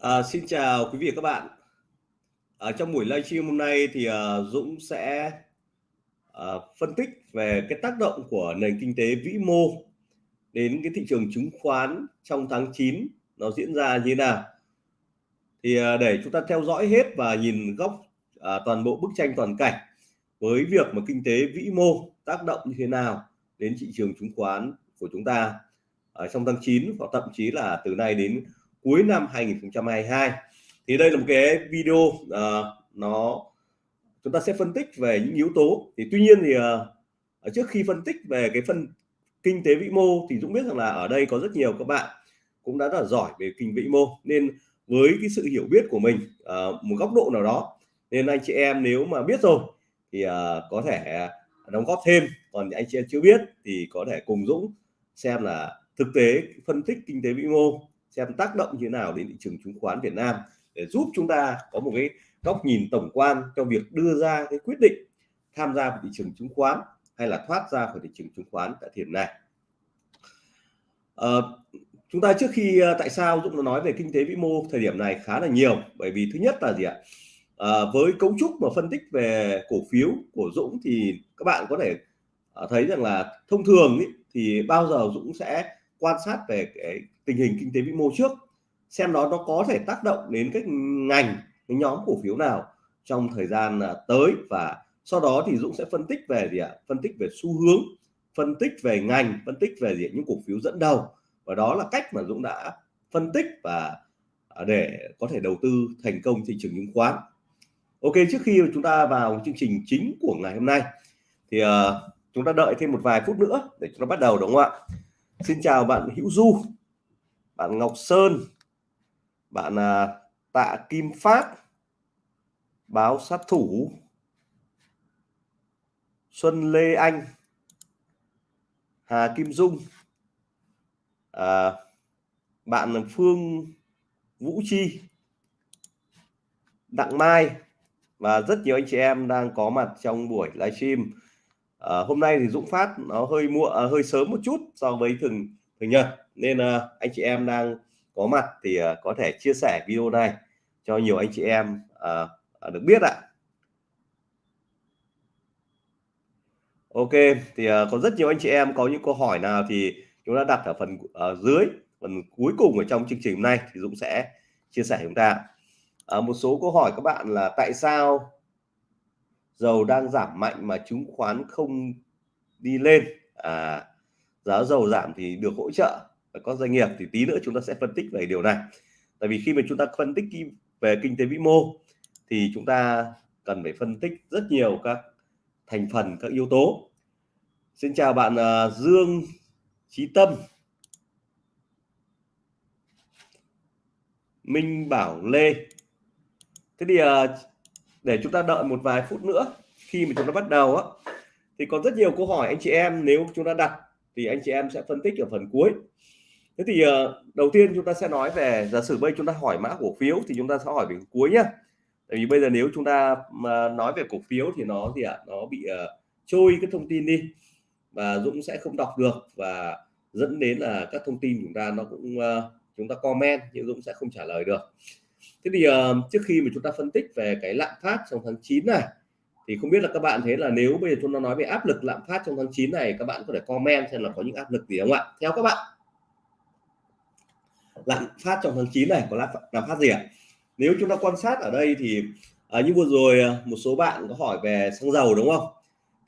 À, xin chào quý vị và các bạn. Ở trong buổi livestream hôm nay thì à, Dũng sẽ à, phân tích về cái tác động của nền kinh tế vĩ mô đến cái thị trường chứng khoán trong tháng 9 nó diễn ra như thế nào. Thì à, để chúng ta theo dõi hết và nhìn góc à, toàn bộ bức tranh toàn cảnh với việc mà kinh tế vĩ mô tác động như thế nào đến thị trường chứng khoán của chúng ta ở trong tháng 9 và thậm chí là từ nay đến cuối năm 2022 thì đây là một cái video uh, nó chúng ta sẽ phân tích về những yếu tố. Thì tuy nhiên thì uh, trước khi phân tích về cái phân kinh tế vĩ mô thì Dũng biết rằng là ở đây có rất nhiều các bạn cũng đã rất là giỏi về kinh vĩ mô. Nên với cái sự hiểu biết của mình uh, một góc độ nào đó nên anh chị em nếu mà biết rồi thì uh, có thể đóng góp thêm. Còn anh chị em chưa biết thì có thể cùng Dũng xem là thực tế phân tích kinh tế vĩ mô xem tác động như thế nào đến thị trường chứng khoán Việt Nam để giúp chúng ta có một cái góc nhìn tổng quan cho việc đưa ra cái quyết định tham gia vào thị trường chứng khoán hay là thoát ra khỏi thị trường chứng khoán tại thời điểm này. À, chúng ta trước khi ờ, tại sao Dũng nói về kinh tế vĩ mô thời điểm này khá là nhiều bởi vì thứ nhất là gì ạ? À, với cấu trúc mà phân tích về cổ phiếu của Dũng thì các bạn có thể thấy rằng là thông thường ý, thì bao giờ Dũng sẽ quan sát về cái tình hình kinh tế vĩ mô trước xem đó nó có thể tác động đến các ngành cái nhóm cổ phiếu nào trong thời gian à, tới. Và sau đó thì Dũng sẽ phân tích về gì ạ? Phân tích về xu hướng phân tích về ngành phân tích về gì những cổ phiếu dẫn đầu. Và đó là cách mà Dũng đã phân tích và à, để có thể đầu tư thành công thị trường chứng khoán. Ok trước khi chúng ta vào chương trình chính của ngày hôm nay thì uh, chúng ta đợi thêm một vài phút nữa để chúng ta bắt đầu đúng không ạ? Xin chào bạn Hữu Du bạn Ngọc Sơn bạn à, Tạ Kim Phát báo sát thủ Xuân Lê Anh Hà Kim Dung à, bạn Phương Vũ Chi Đặng Mai. Và rất nhiều anh chị em đang có mặt trong buổi livestream à, hôm nay thì Dũng phát nó hơi muộn à, hơi sớm một chút so với thường thường nhật. Nên à, anh chị em đang có mặt thì à, có thể chia sẻ video này cho nhiều anh chị em uh, được biết ạ. Ok thì à, có rất nhiều anh chị em có những câu hỏi nào thì chúng ta đặt ở phần ở dưới phần cuối cùng ở trong chương trình hôm nay thì Dũng sẽ chia sẻ chúng ta. À, một số câu hỏi các bạn là tại sao dầu đang giảm mạnh mà chứng khoán không đi lên. À, giá dầu giảm thì được hỗ trợ và có doanh nghiệp thì tí nữa chúng ta sẽ phân tích về điều này. Tại vì khi mà chúng ta phân tích về kinh tế vĩ mô thì chúng ta cần phải phân tích rất nhiều các thành phần các yếu tố. Xin chào bạn uh, Dương Chí Tâm. Minh Bảo Lê. Thế thì uh, để chúng ta đợi một vài phút nữa khi mà chúng ta bắt đầu á. Thì còn rất nhiều câu hỏi anh chị em nếu chúng ta đặt thì anh chị em sẽ phân tích ở phần cuối. Thế thì uh, đầu tiên chúng ta sẽ nói về giả sử bây chúng ta hỏi mã cổ phiếu thì chúng ta sẽ hỏi về cuối nhá. Tại vì bây giờ nếu chúng ta mà nói về cổ phiếu thì nó gì ạ? À, nó bị uh, trôi cái thông tin đi và Dũng sẽ không đọc được và dẫn đến là các thông tin chúng ta nó cũng uh, chúng ta comment nhưng Dũng sẽ không trả lời được thế thì uh, trước khi mà chúng ta phân tích về cái lạm phát trong tháng 9 này thì không biết là các bạn thấy là nếu bây giờ chúng ta nói về áp lực lạm phát trong tháng 9 này các bạn có thể comment xem là có những áp lực gì không ạ? Theo các bạn. Lạm phát trong tháng 9 này có lạm, lạm phát gì ạ? Nếu chúng ta quan sát ở đây thì à, như vừa rồi à, một số bạn có hỏi về xăng dầu đúng không?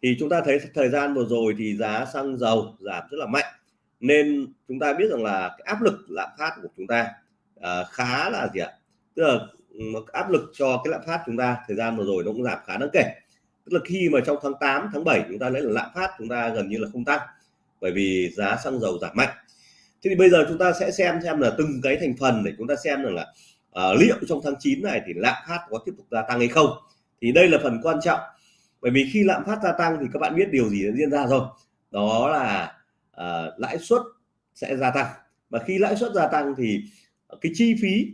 Thì chúng ta thấy thời gian vừa rồi thì giá xăng dầu giảm rất là mạnh. Nên chúng ta biết rằng là cái áp lực lạm phát của chúng ta à, khá là gì ạ? Tức là ừ, áp lực cho cái lạm phát chúng ta thời gian vừa rồi nó cũng giảm khá đáng kể. Tức là khi mà trong tháng 8 tháng 7 chúng ta lấy là lạm phát chúng ta gần như là không tăng bởi vì giá xăng dầu giảm mạnh. Thế thì bây giờ chúng ta sẽ xem xem là từng cái thành phần để chúng ta xem rằng là uh, liệu trong tháng 9 này thì lạm phát có tiếp tục gia tăng hay không. Thì đây là phần quan trọng. Bởi vì khi lạm phát gia tăng thì các bạn biết điều gì đã diễn ra rồi. Đó là uh, lãi suất sẽ gia tăng. Và khi lãi suất gia tăng thì cái chi phí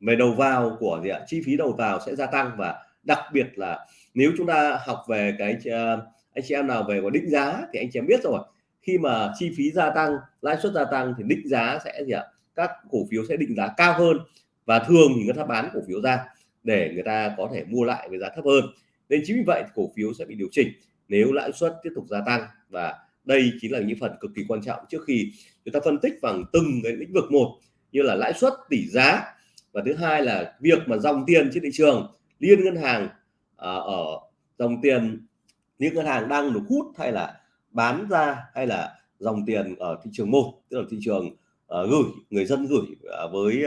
về đầu vào của gì ạ? Chi phí đầu vào sẽ gia tăng và đặc biệt là nếu chúng ta học về cái uh, anh chị em nào về có định giá thì anh chị em biết rồi. Khi mà chi phí gia tăng lãi suất gia tăng thì định giá sẽ gì ạ? Các cổ phiếu sẽ định giá cao hơn và thường thì người ta bán cổ phiếu ra để người ta có thể mua lại với giá thấp hơn. Nên chính vì vậy cổ phiếu sẽ bị điều chỉnh nếu lãi suất tiếp tục gia tăng và đây chính là những phần cực kỳ quan trọng trước khi chúng ta phân tích bằng từng cái lĩnh vực một như là lãi suất tỷ giá và thứ hai là việc mà dòng tiền trên thị trường liên ngân hàng à, ở dòng tiền liên ngân hàng đang được hút hay là bán ra hay là dòng tiền ở thị trường một tức là thị trường à, gửi người dân gửi à, với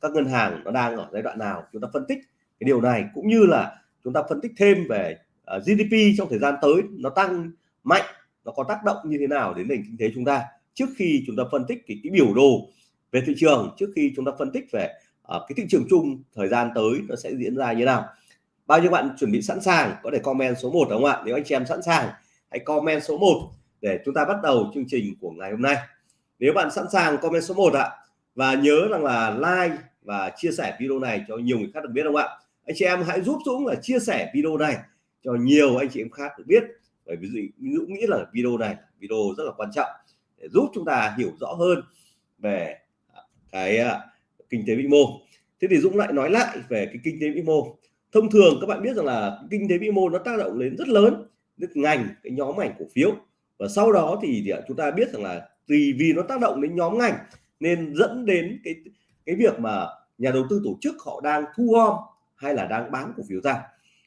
các ngân hàng nó đang ở giai đoạn nào chúng ta phân tích cái điều này. Cũng như là chúng ta phân tích thêm về GDP trong thời gian tới nó tăng mạnh nó có tác động như thế nào đến nền kinh tế chúng ta trước khi chúng ta phân tích cái, cái biểu đồ về thị trường trước khi chúng ta phân tích về uh, cái thị trường chung thời gian tới nó sẽ diễn ra như thế nào? Bao nhiêu bạn chuẩn bị sẵn sàng? Có thể comment số 1 đúng không ạ? Nếu anh chị em sẵn sàng hãy comment số 1 để chúng ta bắt đầu chương trình của ngày hôm nay. Nếu bạn sẵn sàng comment số 1 ạ. Và nhớ rằng là like và chia sẻ video này cho nhiều người khác được biết không ạ? Anh chị em hãy giúp Dũng là chia sẻ video này cho nhiều anh chị em khác được biết. Bởi vì Dũng nghĩ là video này video rất là quan trọng để giúp chúng ta hiểu rõ hơn về cái uh, kinh tế vĩ mô. Thế thì Dũng lại nói lại về cái kinh tế vĩ mô. Thông thường các bạn biết rằng là kinh tế vĩ mô nó tác động đến rất lớn đến ngành cái nhóm ngành cổ phiếu. Và sau đó thì, thì chúng ta biết rằng là tùy vì nó tác động đến nhóm ngành nên dẫn đến cái cái việc mà nhà đầu tư tổ chức họ đang thu gom hay là đang bán cổ phiếu ra.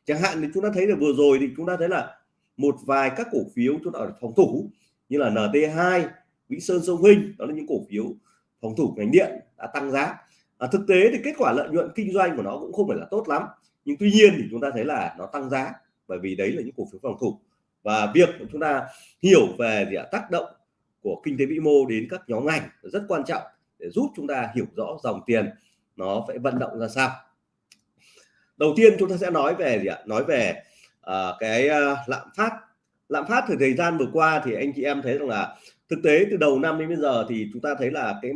Chẳng hạn thì chúng ta thấy là vừa rồi thì chúng ta thấy là một vài các cổ phiếu chúng ta ở phòng thủ như là NT2 Vĩnh Sơn Sông Huynh đó là những cổ phiếu phòng thủ ngành điện đã tăng giá à, thực tế thì kết quả lợi nhuận kinh doanh của nó cũng không phải là tốt lắm. Nhưng tuy nhiên thì chúng ta thấy là nó tăng giá bởi vì đấy là những cổ phiếu phòng thủ. Và việc chúng ta hiểu về gì ạ, tác động của kinh tế vĩ mô đến các nhóm ngành rất quan trọng để giúp chúng ta hiểu rõ dòng tiền nó phải vận động ra sao. Đầu tiên chúng ta sẽ nói về gì ạ nói về uh, cái uh, lạm phát. Lạm phát thời thời gian vừa qua thì anh chị em thấy rằng là thực tế từ đầu năm đến bây giờ thì chúng ta thấy là cái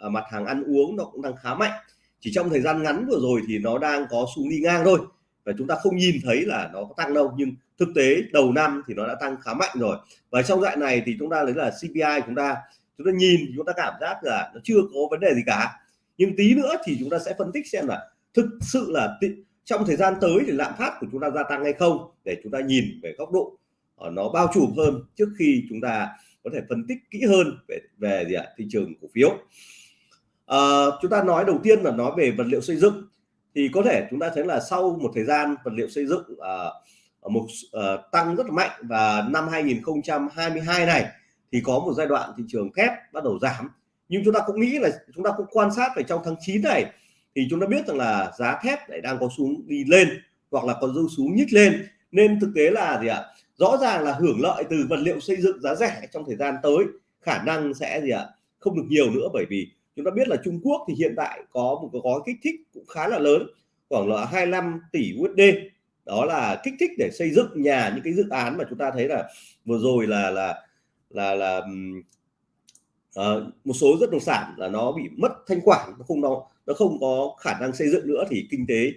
Ờ, mặt hàng ăn uống nó cũng đang khá mạnh. Chỉ trong thời gian ngắn vừa rồi thì nó đang có xu đi ngang thôi. Và chúng ta không nhìn thấy là nó có tăng đâu, nhưng thực tế đầu năm thì nó đã tăng khá mạnh rồi. Và trong đoạn này thì chúng ta lấy là CPI chúng ta chúng ta nhìn chúng ta cảm giác là nó chưa có vấn đề gì cả. Nhưng tí nữa thì chúng ta sẽ phân tích xem là thực sự là trong thời gian tới thì lạm phát của chúng ta gia tăng hay không, để chúng ta nhìn về góc độ ờ, nó bao trùm hơn trước khi chúng ta có thể phân tích kỹ hơn về về gì ạ, thị trường cổ phiếu à, chúng ta nói đầu tiên là nói về vật liệu xây dựng. Thì có thể chúng ta thấy là sau một thời gian vật liệu xây dựng uh, một uh, tăng rất là mạnh và năm 2022 này thì có một giai đoạn thị trường thép bắt đầu giảm. Nhưng chúng ta cũng nghĩ là chúng ta cũng quan sát về trong tháng 9 này thì chúng ta biết rằng là giá thép lại đang có xuống đi lên hoặc là còn dư xuống nhích lên. Nên thực tế là gì ạ? Rõ ràng là hưởng lợi từ vật liệu xây dựng giá rẻ trong thời gian tới khả năng sẽ gì ạ? Không được nhiều nữa bởi vì chúng ta biết là Trung Quốc thì hiện tại có một cái gói kích thích cũng khá là lớn khoảng là 25 tỷ USD đó là kích thích để xây dựng nhà những cái dự án mà chúng ta thấy là vừa rồi là là là là uh, một số bất động sản là nó bị mất thanh khoản nó không nó nó không có khả năng xây dựng nữa thì kinh tế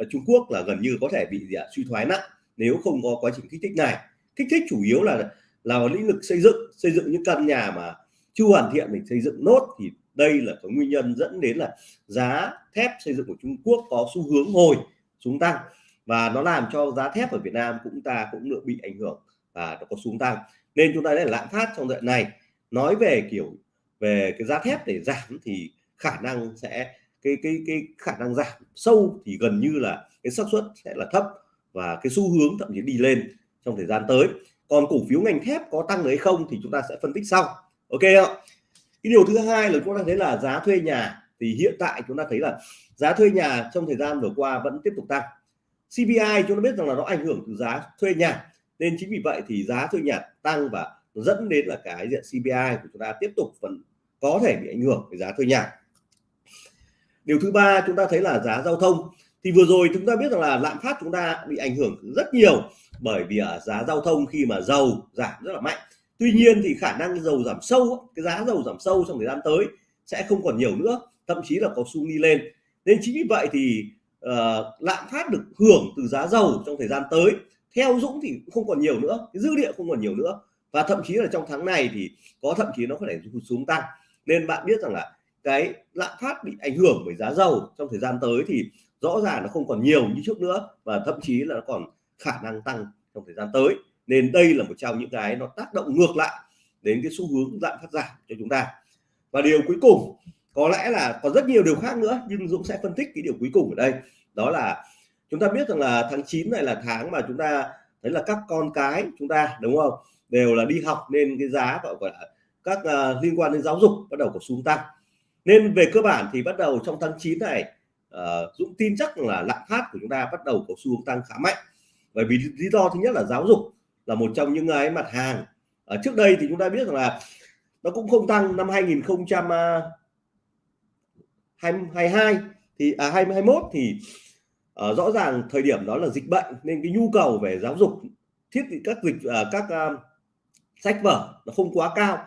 uh, Trung Quốc là gần như có thể bị gì ạ suy thoái nặng nếu không có quá trình kích thích này. Kích thích chủ yếu là là lĩnh vực xây dựng xây dựng những căn nhà mà chưa hoàn thiện mình xây dựng nốt thì đây là cái nguyên nhân dẫn đến là giá thép xây dựng của Trung Quốc có xu hướng hồi xuống tăng. Và nó làm cho giá thép ở Việt Nam cũng ta cũng được bị ảnh hưởng và nó có xuống tăng. Nên chúng ta thấy là lạm phát trong đoạn này. Nói về kiểu, về cái giá thép để giảm thì khả năng sẽ, cái cái cái khả năng giảm sâu thì gần như là cái xác suất sẽ là thấp và cái xu hướng thậm chí đi lên trong thời gian tới. Còn cổ phiếu ngành thép có tăng hay không thì chúng ta sẽ phân tích sau. Ok không cái điều thứ hai là chúng ta thấy là giá thuê nhà thì hiện tại chúng ta thấy là giá thuê nhà trong thời gian vừa qua vẫn tiếp tục tăng. CPI chúng ta biết rằng là nó ảnh hưởng từ giá thuê nhà, nên chính vì vậy thì giá thuê nhà tăng và dẫn đến là cái diện CPI của chúng ta tiếp tục vẫn có thể bị ảnh hưởng về giá thuê nhà. Điều thứ ba chúng ta thấy là giá giao thông. Thì vừa rồi chúng ta biết rằng là lạm phát chúng ta bị ảnh hưởng rất nhiều bởi vì ở giá giao thông khi mà dầu giảm rất là mạnh tuy nhiên thì khả năng dầu giảm sâu cái giá dầu giảm sâu trong thời gian tới sẽ không còn nhiều nữa thậm chí là có xu đi lên. Nên chính vì vậy thì uh, lạm phát được hưởng từ giá dầu trong thời gian tới theo Dũng thì không còn nhiều nữa cái dư địa không còn nhiều nữa. Và thậm chí là trong tháng này thì có thậm chí nó có thể xuống tăng. Nên bạn biết rằng là cái lạm phát bị ảnh hưởng bởi giá dầu trong thời gian tới thì rõ ràng nó không còn nhiều như trước nữa và thậm chí là nó còn khả năng tăng trong thời gian tới nên đây là một trong những cái nó tác động ngược lại đến cái xu hướng lạm phát giảm cho chúng ta. Và điều cuối cùng có lẽ là còn rất nhiều điều khác nữa nhưng Dũng sẽ phân tích cái điều cuối cùng ở đây. Đó là chúng ta biết rằng là tháng 9 này là tháng mà chúng ta thấy là các con cái chúng ta đúng không? Đều là đi học nên cái giá gọi là các uh, liên quan đến giáo dục bắt đầu có xuống tăng. Nên về cơ bản thì bắt đầu trong tháng 9 này uh, Dũng tin chắc là lạm phát của chúng ta bắt đầu có xu hướng tăng khá mạnh. Bởi vì lý do thứ nhất là giáo dục là một trong những cái mặt hàng. Ở trước đây thì chúng ta biết rằng là nó cũng không tăng năm 2022 thì à 2021 thì uh, rõ ràng thời điểm đó là dịch bệnh nên cái nhu cầu về giáo dục thiết bị các dịch uh, các uh, sách vở nó không quá cao.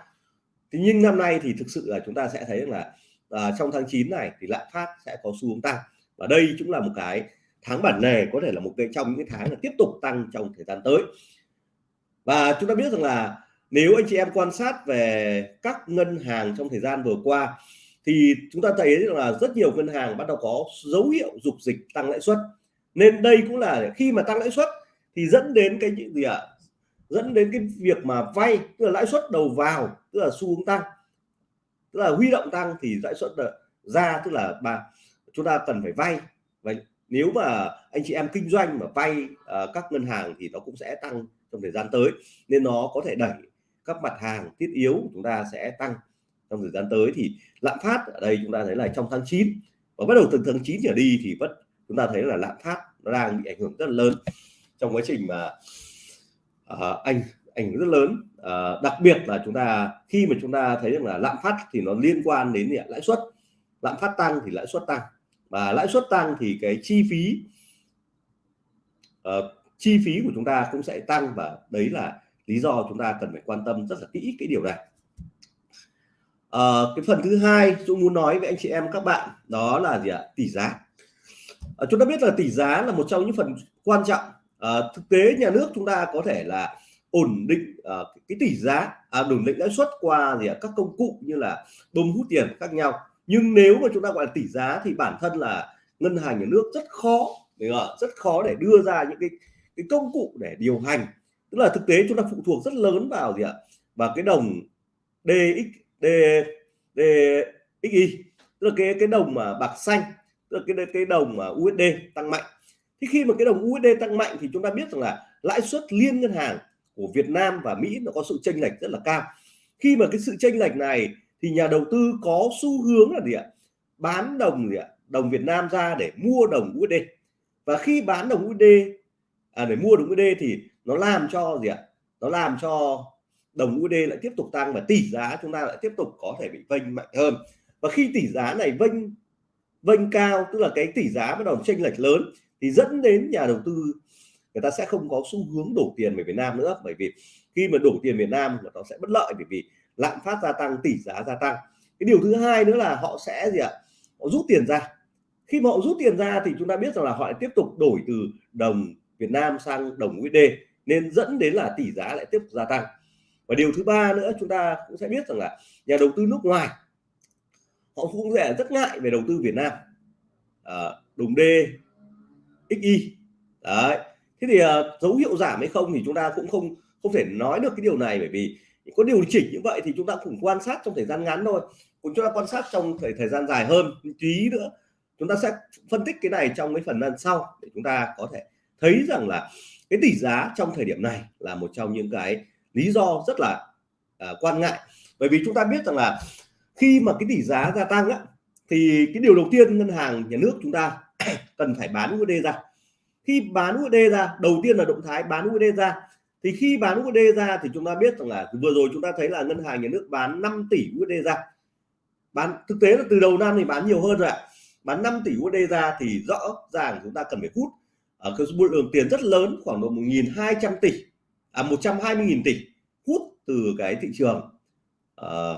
Thì nhưng năm nay thì thực sự là chúng ta sẽ thấy là uh, trong tháng 9 này thì lạm phát sẽ có xu hướng tăng. Và đây cũng là một cái tháng bản lề có thể là một cái trong những cái tháng là tiếp tục tăng trong thời gian tới và chúng ta biết rằng là nếu anh chị em quan sát về các ngân hàng trong thời gian vừa qua thì chúng ta thấy rằng là rất nhiều ngân hàng bắt đầu có dấu hiệu dục dịch tăng lãi suất. Nên đây cũng là khi mà tăng lãi suất thì dẫn đến cái gì ạ? À? dẫn đến cái việc mà vay tức là lãi suất đầu vào tức là xu hướng tăng. Tức là huy động tăng thì lãi suất ờ, ra tức là mà chúng ta cần phải vay. Và nếu mà anh chị em kinh doanh mà vay uh, các ngân hàng thì nó cũng sẽ tăng trong thời gian tới nên nó có thể đẩy các mặt hàng thiết yếu của chúng ta sẽ tăng trong thời gian tới. Thì lạm phát ở đây chúng ta thấy là trong tháng 9 và bắt đầu từ tháng 9 trở đi thì vẫn chúng ta thấy là lạm phát nó đang bị ảnh hưởng rất là lớn trong quá trình mà à, uh, anh ảnh hưởng rất lớn. Uh, đặc biệt là chúng ta khi mà chúng ta thấy rằng là lạm phát thì nó liên quan đến lãi suất. Lạm phát tăng thì lãi suất tăng và lãi suất tăng thì cái chi phí uh, chi phí của chúng ta cũng sẽ tăng và đấy là lý do chúng ta cần phải quan tâm rất là kỹ cái điều này. À, cái phần thứ hai Dũng muốn nói với anh chị em các bạn đó là gì ạ? Tỷ giá. À, chúng ta biết là tỷ giá là một trong những phần quan trọng. À, thực tế nhà nước chúng ta có thể là ổn định à, cái tỷ giá à, ổn định lãi suất qua gì ạ? Các công cụ như là bơm hút tiền khác nhau. Nhưng nếu mà chúng ta gọi là tỷ giá thì bản thân là ngân hàng nhà nước rất khó rất khó để đưa ra những cái cái công cụ để điều hành. Tức là thực tế chúng ta phụ thuộc rất lớn vào gì ạ? Và cái đồng DX D, DXY tức là cái cái đồng mà bạc xanh tức là cái cái đồng mà USD tăng mạnh. Thì khi mà cái đồng USD tăng mạnh thì chúng ta biết rằng là lãi suất liên ngân hàng của Việt Nam và Mỹ nó có sự chênh lệch rất là cao. Khi mà cái sự chênh lệch này thì nhà đầu tư có xu hướng là gì ạ? Bán đồng gì ạ? Đồng Việt Nam ra để mua đồng USD và khi bán đồng USD à, để mua đồng USD thì nó làm cho gì ạ? Nó làm cho đồng USD lại tiếp tục tăng và tỷ giá chúng ta lại tiếp tục có thể bị vênh mạnh hơn. Và khi tỷ giá này vênh vênh cao tức là cái tỷ giá bắt đầu chênh lệch lớn thì dẫn đến nhà đầu tư người ta sẽ không có xu hướng đổ tiền về Việt Nam nữa. Bởi vì khi mà đổ tiền Việt Nam nó sẽ bất lợi bởi vì lạm phát gia tăng tỷ giá gia tăng. Cái điều thứ hai nữa là họ sẽ gì ạ? Họ rút tiền ra. Khi mà họ rút tiền ra thì chúng ta biết rằng là họ lại tiếp tục đổi từ đồng Việt Nam sang đồng USD nên dẫn đến là tỷ giá lại tiếp tục gia tăng. Và điều thứ ba nữa chúng ta cũng sẽ biết rằng là nhà đầu tư nước ngoài họ cũng sẽ rất ngại về đầu tư Việt Nam. À, đồng D XY đấy. Thế thì à, dấu hiệu giảm hay không thì chúng ta cũng không không thể nói được cái điều này bởi vì có điều chỉnh như vậy thì chúng ta cũng quan sát trong thời gian ngắn thôi. Cũng chúng ta quan sát trong thời thời gian dài hơn tí nữa. Chúng ta sẽ phân tích cái này trong cái phần lần sau để chúng ta có thể thấy rằng là cái tỷ giá trong thời điểm này là một trong những cái lý do rất là uh, quan ngại. Bởi vì chúng ta biết rằng là khi mà cái tỷ giá gia tăng á, thì cái điều đầu tiên ngân hàng nhà nước chúng ta cần phải bán USD ra. Khi bán USD ra đầu tiên là động thái bán USD ra. Thì khi bán USD ra thì chúng ta biết rằng là vừa rồi chúng ta thấy là ngân hàng nhà nước bán 5 tỷ USD ra. Bán thực tế là từ đầu năm thì bán nhiều hơn rồi ạ. Bán 5 tỷ USD ra thì rõ ràng chúng ta cần phải hút ở cái số lượng tiền rất lớn khoảng độ 1.200 tỷ. À 120.000 tỷ hút từ cái thị trường à,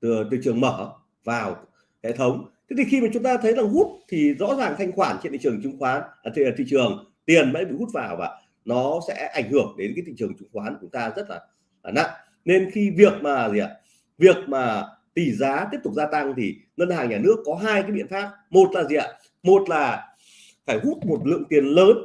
từ thị trường mở vào hệ thống. Thế thì khi mà chúng ta thấy là hút thì rõ ràng thanh khoản trên thị trường chứng khoán à, thị, thị trường tiền mới bị hút vào và nó sẽ ảnh hưởng đến cái thị trường chứng khoán của chúng ta rất là, là nặng. Nên khi việc mà gì ạ? Việc mà tỷ giá tiếp tục gia tăng thì ngân hàng nhà nước có hai cái biện pháp. Một là gì ạ? Một là phải hút một lượng tiền lớn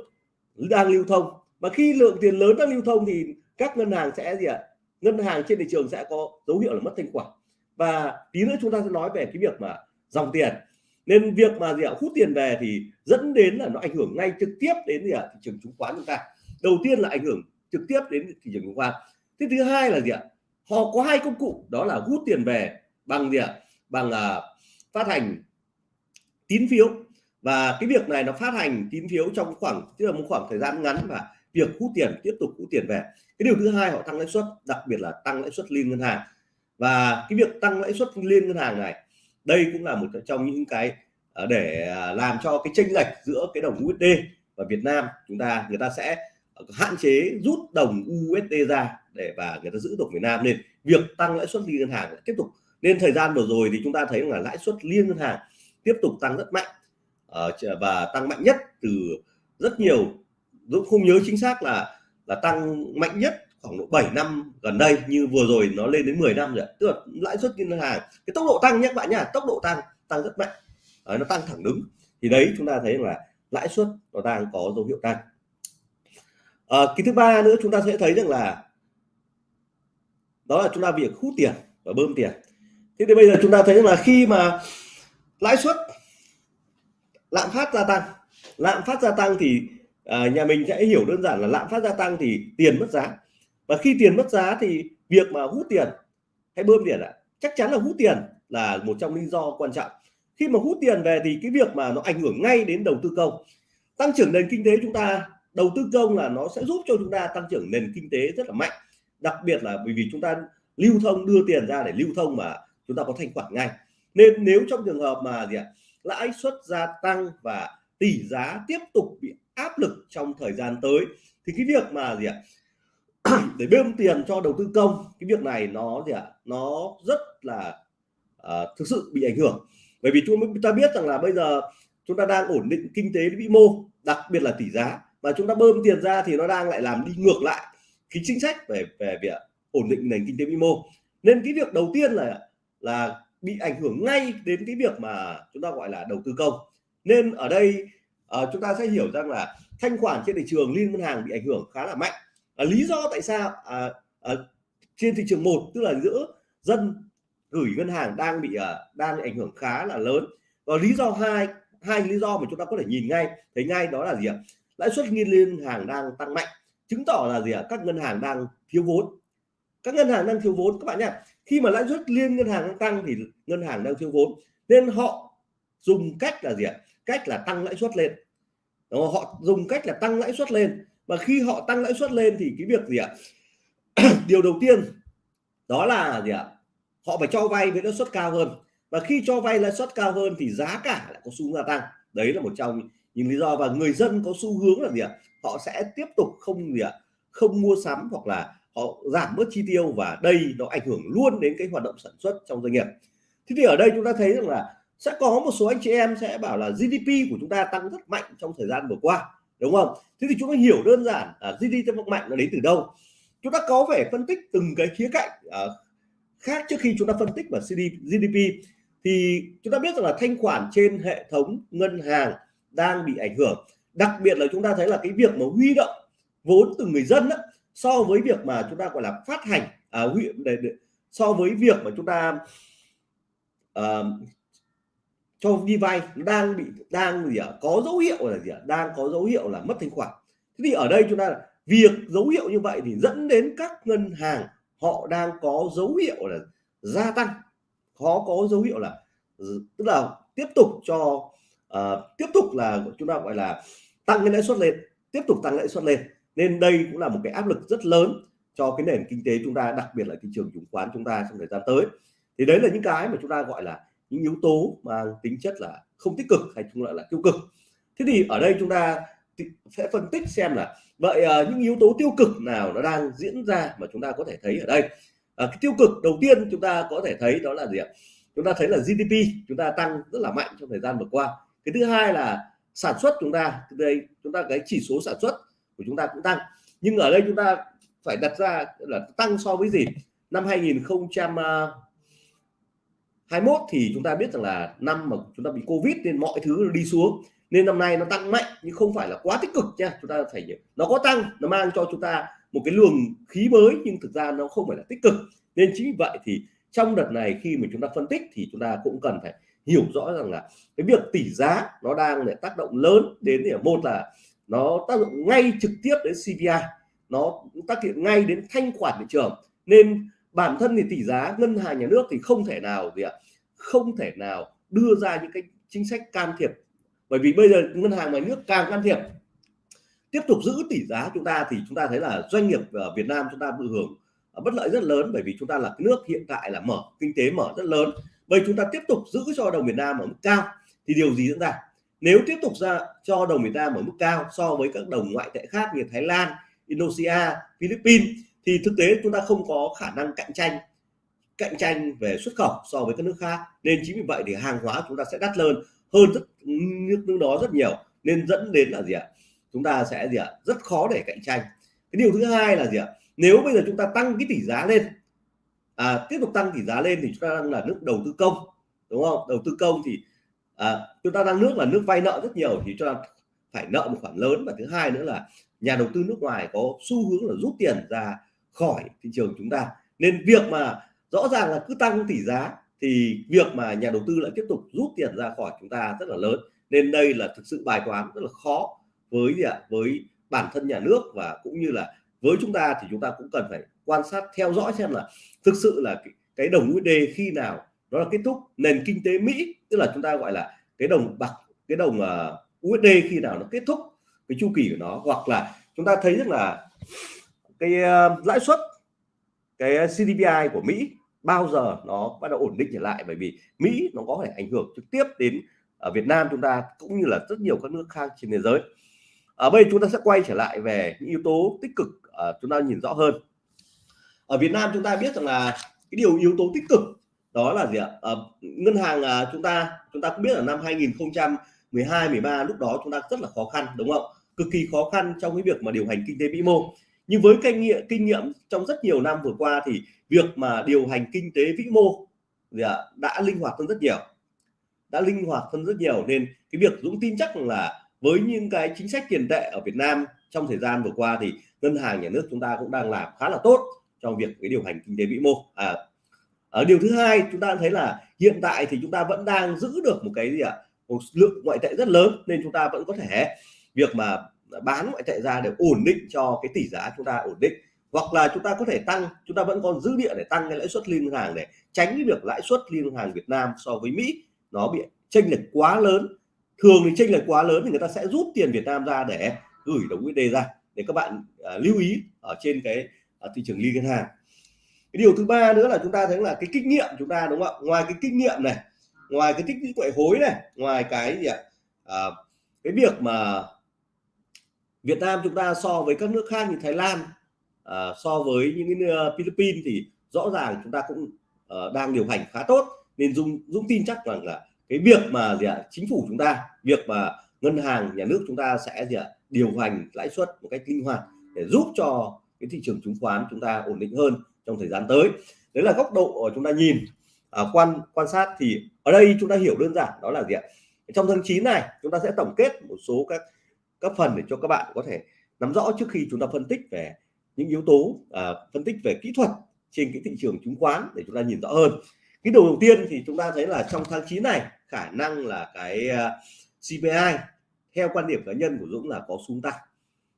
đang lưu thông. Và khi lượng tiền lớn đang lưu thông thì các ngân hàng sẽ gì ạ? Ngân hàng trên thị trường sẽ có dấu hiệu là mất thanh khoản và tí nữa chúng ta sẽ nói về cái việc mà dòng tiền. Nên việc mà gì ạ? Hút tiền về thì dẫn đến là nó ảnh hưởng ngay trực tiếp đến gì ạ? Thị trường chứng khoán chúng ta. Đầu tiên là ảnh hưởng trực tiếp đến thị trường chứng khoán. Thế thứ hai là gì ạ? Họ có hai công cụ đó là hút tiền về bằng gì ạ? Bằng uh, phát hành tín phiếu và cái việc này nó phát hành tín phiếu trong khoảng, tức là một khoảng thời gian ngắn và việc hút tiền, tiếp tục hút tiền về. Cái điều thứ hai, họ tăng lãi suất, đặc biệt là tăng lãi suất liên ngân hàng. Và cái việc tăng lãi suất liên ngân hàng này, đây cũng là một trong những cái à, để à, làm cho cái chênh lệch giữa cái đồng USD và Việt Nam. Chúng ta, người ta sẽ hạn chế rút đồng USD ra để, và người ta giữ đồng Việt Nam nên việc tăng lãi suất liên ngân hàng tiếp tục. Nên thời gian vừa rồi thì chúng ta thấy là lãi suất liên ngân hàng tiếp tục tăng rất mạnh. Ờ, và tăng mạnh nhất từ rất nhiều. Dũng không nhớ chính xác là là tăng mạnh nhất khoảng độ 7 năm gần đây như vừa rồi nó lên đến 10 năm rồi tức là lãi suất ngân hàng cái tốc độ tăng nhé các bạn nhá tốc độ tăng tăng rất mạnh. Đấy, nó tăng thẳng đứng. Thì đấy chúng ta thấy là lãi suất nó đang có dấu hiệu tăng. À, cái thứ ba nữa chúng ta sẽ thấy rằng là đó là chúng ta việc hút tiền và bơm tiền. Thế thì bây giờ chúng ta thấy là khi mà lãi suất lạm phát gia tăng. Lạm phát gia tăng thì à, nhà mình sẽ hiểu đơn giản là lạm phát gia tăng thì tiền mất giá. Và khi tiền mất giá thì việc mà hút tiền hay bơm tiền ạ. Chắc chắn là hút tiền là một trong lý do quan trọng. Khi mà hút tiền về thì cái việc mà nó ảnh hưởng ngay đến đầu tư công. Tăng trưởng nền kinh tế chúng ta đầu tư công là nó sẽ giúp cho chúng ta tăng trưởng nền kinh tế rất là mạnh. Đặc biệt là bởi vì chúng ta lưu thông đưa tiền ra để lưu thông mà chúng ta có thanh khoản ngay. Nên nếu trong trường hợp mà gì ạ lãi suất gia tăng và tỷ giá tiếp tục bị áp lực trong thời gian tới. Thì cái việc mà gì ạ? Để bơm tiền cho đầu tư công cái việc này nó gì ạ? Nó rất là uh, thực sự bị ảnh hưởng. Bởi vì chúng ta biết rằng là bây giờ chúng ta đang ổn định kinh tế vĩ mô đặc biệt là tỷ giá và chúng ta bơm tiền ra thì nó đang lại làm đi ngược lại cái chính sách về về việc ổn định nền kinh tế vĩ mô. Nên cái việc đầu tiên là là bị ảnh hưởng ngay đến cái việc mà chúng ta gọi là đầu tư công. Nên ở đây uh, chúng ta sẽ hiểu rằng là thanh khoản trên thị trường liên ngân hàng bị ảnh hưởng khá là mạnh. À, lý do tại sao à, à, trên thị trường một tức là giữa dân gửi ngân hàng đang bị à, đang ảnh hưởng khá là lớn. Và lý do hai hai lý do mà chúng ta có thể nhìn ngay thấy ngay đó là gì ạ? Lãi suất liên ngân hàng đang tăng mạnh chứng tỏ là gì ạ? Các ngân hàng đang thiếu vốn. Các ngân hàng đang thiếu vốn các bạn nhé khi mà lãi suất liên ngân hàng tăng thì ngân hàng đang thiếu vốn nên họ dùng cách là gì ạ? Cách là tăng lãi suất lên. Đó, họ dùng cách là tăng lãi suất lên. Và khi họ tăng lãi suất lên thì cái việc gì ạ? Điều đầu tiên đó là gì ạ? Họ phải cho vay với lãi suất cao hơn. Và khi cho vay lãi suất cao hơn thì giá cả lại có xu hướng gia tăng. Đấy là một trong những lý do và người dân có xu hướng là gì ạ? Họ sẽ tiếp tục không gì ạ? Không mua sắm hoặc là họ giảm bớt chi tiêu và đây nó ảnh hưởng luôn đến cái hoạt động sản xuất trong doanh nghiệp. Thế thì ở đây chúng ta thấy rằng là sẽ có một số anh chị em sẽ bảo là GDP của chúng ta tăng rất mạnh trong thời gian vừa qua đúng không? Thế thì chúng ta hiểu đơn giản là GDP tăng mạnh nó đến từ đâu? Chúng ta có phải phân tích từng cái khía cạnh uh, khác trước khi chúng ta phân tích vào GDP thì chúng ta biết rằng là thanh khoản trên hệ thống ngân hàng đang bị ảnh hưởng. Đặc biệt là chúng ta thấy là cái việc mà huy động vốn từ người dân đó, so với việc mà chúng ta gọi là phát hành à, để, để, so với việc mà chúng ta à, cho đi vay đang bị đang gì ạ có dấu hiệu là gì ạ đang có dấu hiệu là mất thanh khoản. Thế thì ở đây chúng ta việc dấu hiệu như vậy thì dẫn đến các ngân hàng họ đang có dấu hiệu là gia tăng. Khó có dấu hiệu là ừ, tức là tiếp tục cho uh, tiếp tục là chúng ta gọi là tăng cái lãi suất lên tiếp tục tăng lãi suất lên nên đây cũng là một cái áp lực rất lớn cho cái nền kinh tế chúng ta đặc biệt là thị trường chứng khoán chúng ta trong thời gian tới. Thì đấy là những cái mà chúng ta gọi là những yếu tố mang tính chất là không tích cực hay chúng lại là tiêu cực. Thế thì ở đây chúng ta sẽ phân tích xem là vậy uh, những yếu tố tiêu cực nào nó đang diễn ra mà chúng ta có thể thấy ở đây. Uh, cái tiêu cực đầu tiên chúng ta có thể thấy đó là gì ạ? Chúng ta thấy là GDP chúng ta tăng rất là mạnh trong thời gian vừa qua. Cái thứ hai là sản xuất chúng ta đây chúng ta cái chỉ số sản xuất của chúng ta cũng tăng. Nhưng ở đây chúng ta phải đặt ra là tăng so với gì? Năm 2021 thì chúng ta biết rằng là năm mà chúng ta bị covid nên mọi thứ đi xuống. Nên năm nay nó tăng mạnh, nhưng không phải là quá tích cực nha. Chúng ta phải nó có tăng, nó mang cho chúng ta một cái luồng khí mới, nhưng thực ra nó không phải là tích cực. Nên chính vì vậy thì trong đợt này khi mà chúng ta phân tích thì chúng ta cũng cần phải hiểu rõ rằng là cái việc tỷ giá nó đang để tác động lớn đến thì một là nó tác dụng ngay trực tiếp đến CPI nó tác hiện ngay đến thanh khoản thị trường. Nên bản thân thì tỷ giá ngân hàng nhà nước thì không thể nào gì ạ, không thể nào đưa ra những cái chính sách can thiệp. Bởi vì bây giờ ngân hàng nhà nước càng can thiệp, tiếp tục giữ tỷ giá chúng ta thì chúng ta thấy là doanh nghiệp ở Việt Nam chúng ta bị hưởng bất lợi rất lớn bởi vì chúng ta là cái nước hiện tại là mở, kinh tế mở rất lớn. Bây chúng ta tiếp tục giữ cho đồng Việt Nam ở mức cao thì điều gì diễn ra? Nếu tiếp tục ra cho đồng Việt Nam ở mức cao so với các đồng ngoại tệ khác như Thái Lan Indonesia Philippines thì thực tế chúng ta không có khả năng cạnh tranh cạnh tranh về xuất khẩu so với các nước khác. Nên chính vì vậy thì hàng hóa chúng ta sẽ đắt lên hơn rất nước nước đó rất nhiều. Nên dẫn đến là gì ạ? Chúng ta sẽ gì ạ? Rất khó để cạnh tranh. Cái điều thứ hai là gì ạ? Nếu bây giờ chúng ta tăng cái tỷ giá lên à, tiếp tục tăng tỷ giá lên thì chúng ta đang là nước đầu tư công đúng không? Đầu tư công thì à, chúng ta đang nước là nước vay nợ rất nhiều thì chúng ta phải nợ một khoản lớn và thứ hai nữa là nhà đầu tư nước ngoài có xu hướng là rút tiền ra khỏi thị trường chúng ta. Nên việc mà rõ ràng là cứ tăng tỷ giá thì việc mà nhà đầu tư lại tiếp tục rút tiền ra khỏi chúng ta rất là lớn. Nên đây là thực sự bài toán rất là khó với gì ạ? Với bản thân nhà nước và cũng như là với chúng ta thì chúng ta cũng cần phải quan sát theo dõi xem là thực sự là cái, cái đồng USD khi nào đó là kết thúc nền kinh tế Mỹ tức là chúng ta gọi là cái đồng bạc cái đồng à, uh, USD khi nào nó kết thúc cái chu kỳ của nó. Hoặc là chúng ta thấy rất là cái uh, lãi suất cái CPI của Mỹ bao giờ nó bắt đầu ổn định trở lại. Bởi vì Mỹ nó có thể ảnh hưởng trực tiếp đến ở Việt Nam chúng ta cũng như là rất nhiều các nước khác trên thế giới. Ở đây chúng ta sẽ quay trở lại về những yếu tố tích cực uh, chúng ta nhìn rõ hơn. Ở Việt Nam chúng ta biết rằng là cái điều yếu tố tích cực đó là gì ạ? À, ngân hàng à, chúng ta chúng ta cũng biết là năm 2012 13 lúc đó chúng ta rất là khó khăn đúng không? Cực kỳ khó khăn trong cái việc mà điều hành kinh tế vĩ mô. Nhưng với kinh nghiệm kinh nghiệm trong rất nhiều năm vừa qua thì việc mà điều hành kinh tế vĩ mô gì ạ, đã linh hoạt hơn rất nhiều. Đã linh hoạt hơn rất nhiều nên cái việc Dũng tin chắc là với những cái chính sách tiền tệ ở Việt Nam trong thời gian vừa qua thì ngân hàng nhà nước chúng ta cũng đang làm khá là tốt trong việc cái điều hành kinh tế vĩ mô. À, ở điều thứ hai chúng ta thấy là hiện tại thì chúng ta vẫn đang giữ được một cái gì ạ? Một lượng ngoại tệ rất lớn nên chúng ta vẫn có thể việc mà bán ngoại tệ ra để ổn định cho cái tỷ giá chúng ta ổn định. Hoặc là chúng ta có thể tăng chúng ta vẫn còn dư địa để tăng cái lãi suất liên ngân hàng để tránh cái việc lãi suất liên ngân hàng Việt Nam so với Mỹ nó bị chênh lệch quá lớn. Thường thì chênh lệch quá lớn thì người ta sẽ rút tiền Việt Nam ra để gửi đồng USD ra. Để các bạn à, lưu ý ở trên cái à, thị trường liên ngân hàng cái điều thứ ba nữa là chúng ta thấy là cái kinh nghiệm chúng ta đúng không ạ? Ngoài cái kinh nghiệm này ngoài cái tích lũy ngoại hối này ngoài cái gì ạ? À, cái việc mà Việt Nam chúng ta so với các nước khác như Thái Lan à, so với những cái ờ, Philippines thì rõ ràng chúng ta cũng uh, đang điều hành khá tốt. Nên dũng Dũng tin chắc rằng là cái việc mà gì ạ? Chính phủ chúng ta việc mà ngân hàng nhà nước chúng ta sẽ gì ạ? Điều hành lãi suất một cách linh hoạt để giúp cho cái thị trường chứng khoán chúng ta ổn định hơn trong thời gian tới. Đấy là góc độ chúng ta nhìn. À, quan quan sát thì ở đây chúng ta hiểu đơn giản đó là gì ạ? Trong tháng 9 này chúng ta sẽ tổng kết một số các các phần để cho các bạn có thể nắm rõ trước khi chúng ta phân tích về những yếu tố à, phân tích về kỹ thuật trên cái thị trường chứng khoán để chúng ta nhìn rõ hơn. Cái đầu đầu tiên thì chúng ta thấy là trong tháng 9 này khả năng là cái à, CPI theo quan điểm cá nhân của Dũng là có xuống tăng.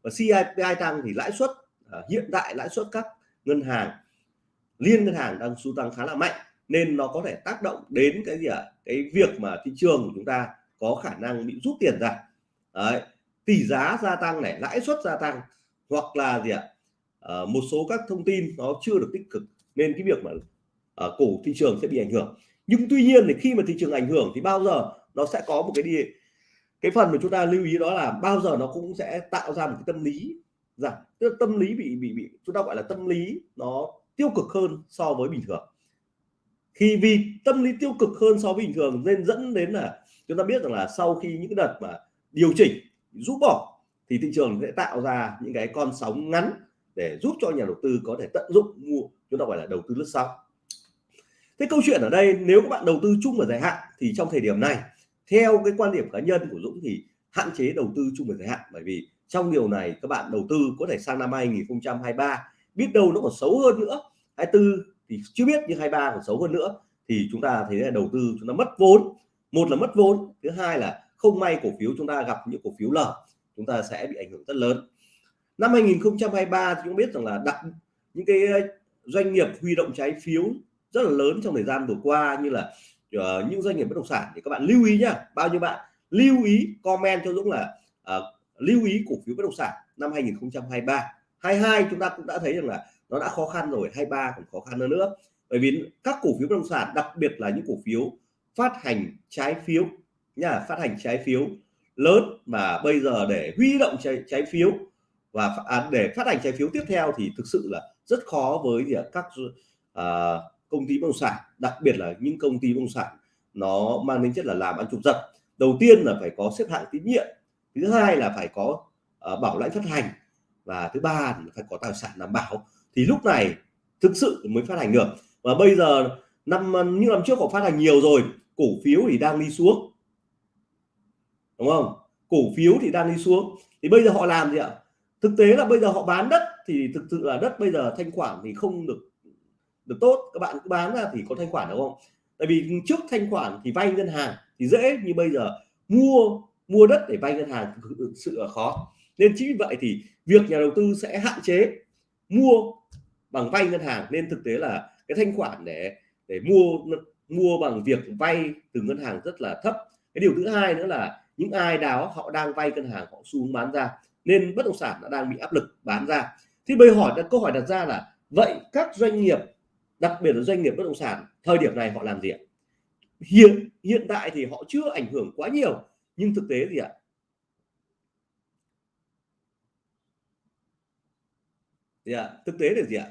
Và CPI tăng thì lãi suất à, hiện tại lãi suất các ngân hàng liên ngân hàng đang xu tăng khá là mạnh nên nó có thể tác động đến cái gì ạ à? cái việc mà thị trường của chúng ta có khả năng bị rút tiền ra Đấy. tỷ giá gia tăng này lãi suất gia tăng hoặc là gì ạ à? à, một số các thông tin nó chưa được tích cực nên cái việc mà à, cổ thị trường sẽ bị ảnh hưởng nhưng tuy nhiên thì khi mà thị trường ảnh hưởng thì bao giờ nó sẽ có một cái đi cái phần mà chúng ta lưu ý đó là bao giờ nó cũng sẽ tạo ra một cái tâm lý rằng tức là tâm lý bị bị bị chúng ta gọi là tâm lý nó tiêu cực hơn so với bình thường. Khi vì tâm lý tiêu cực hơn so với bình thường nên dẫn đến là chúng ta biết rằng là sau khi những cái đợt mà điều chỉnh rút bỏ thì thị trường sẽ tạo ra những cái con sóng ngắn để giúp cho nhà đầu tư có thể tận dụng mua, chúng ta gọi là đầu tư lướt sóng. Thế câu chuyện ở đây, nếu các bạn đầu tư chung và dài hạn thì trong thời điểm này, theo cái quan điểm cá nhân của Dũng thì hạn chế đầu tư chung và dài hạn, bởi vì trong điều này các bạn đầu tư có thể sang năm 2023 biết đâu nó còn xấu hơn nữa. 24 thì chưa biết nhưng 23 còn xấu hơn nữa. Thì chúng ta thấy là đầu tư chúng ta mất vốn. Một là mất vốn thứ hai là không may cổ phiếu chúng ta gặp những cổ phiếu lở chúng ta sẽ bị ảnh hưởng rất lớn. Năm 2023 thì chúng biết rằng là đặt những cái ờ, doanh nghiệp huy động trái phiếu rất là lớn trong thời gian vừa qua như là uh, những doanh nghiệp bất động sản. Thì các bạn lưu ý nhá bao nhiêu bạn lưu ý comment cho Dũng là uh, lưu ý cổ phiếu bất động sản năm 2023 22 chúng ta cũng đã thấy rằng là nó đã khó khăn rồi 23 còn khó khăn hơn nữa. Bởi vì các cổ phiếu bất động sản đặc biệt là những cổ phiếu phát hành trái phiếu nha phát hành trái phiếu lớn mà bây giờ để huy động trái, trái phiếu và à, để phát hành trái phiếu tiếp theo thì thực sự là rất khó với các à, công ty bất động sản đặc biệt là những công ty bất động sản nó mang tính chất là làm ăn trục giật đầu tiên là phải có xếp hạng tín nhiệm thứ hai là phải có à, bảo lãnh phát hành và thứ ba thì phải có tài sản đảm bảo. Thì lúc này thực sự mới phát hành được. Và bây giờ năm, như năm trước họ phát hành nhiều rồi, cổ phiếu thì đang đi xuống. Đúng không? Cổ phiếu thì đang đi xuống. Thì bây giờ họ làm gì ạ? Thực tế là bây giờ họ bán đất thì thực sự là đất bây giờ thanh khoản thì không được được tốt. Các bạn cứ bán ra thì có thanh khoản, đúng không? Tại vì trước thanh khoản thì vay ngân hàng thì dễ như bây giờ mua mua đất để vay ngân hàng thực sự là khó nên chính vì vậy thì việc nhà đầu tư sẽ hạn chế mua bằng vay ngân hàng. Nên thực tế là cái thanh khoản để để mua mua bằng việc vay từ ngân hàng rất là thấp. Cái điều thứ hai nữa là những ai đó họ đang vay ngân hàng họ xuống bán ra, nên bất động sản đã đang bị áp lực bán ra. Thì bây hỏi, câu hỏi đặt ra là vậy các doanh nghiệp, đặc biệt là doanh nghiệp bất động sản, thời điểm này họ làm gì ạ? Hiện hiện tại thì họ chưa ảnh hưởng quá nhiều, nhưng thực tế gì ạ gì ạ? Thực tế là gì ạ?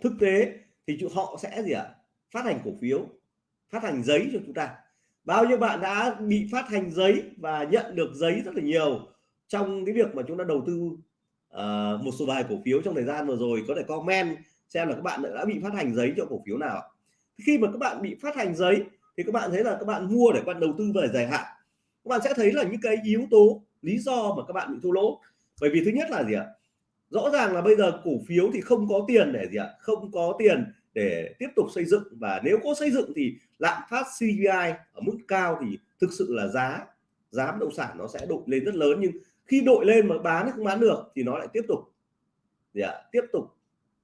Thực tế thì họ sẽ gì ạ? Phát hành cổ phiếu phát hành giấy cho chúng ta. Bao nhiêu bạn đã bị phát hành giấy và nhận được giấy rất là nhiều trong cái việc mà chúng ta đầu tư uh, một số vài cổ phiếu trong thời gian vừa rồi có thể comment xem là các bạn đã bị phát hành giấy cho cổ phiếu nào khi mà các bạn bị phát hành giấy thì các bạn thấy là các bạn mua để các bạn đầu tư về dài hạn. Các bạn sẽ thấy là những cái yếu tố lý do mà các bạn bị thua lỗ bởi vì thứ nhất là gì ạ? Rõ ràng là bây giờ cổ phiếu thì không có tiền để gì ạ? Không có tiền để tiếp tục xây dựng. Và nếu có xây dựng thì lạm phát CPI ở mức cao thì thực sự là giá giá bất động sản nó sẽ đội lên rất lớn. Nhưng khi đội lên mà bán không bán được thì nó lại tiếp tục gì ạ? Tiếp tục